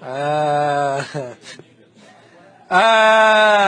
Ah. Ah.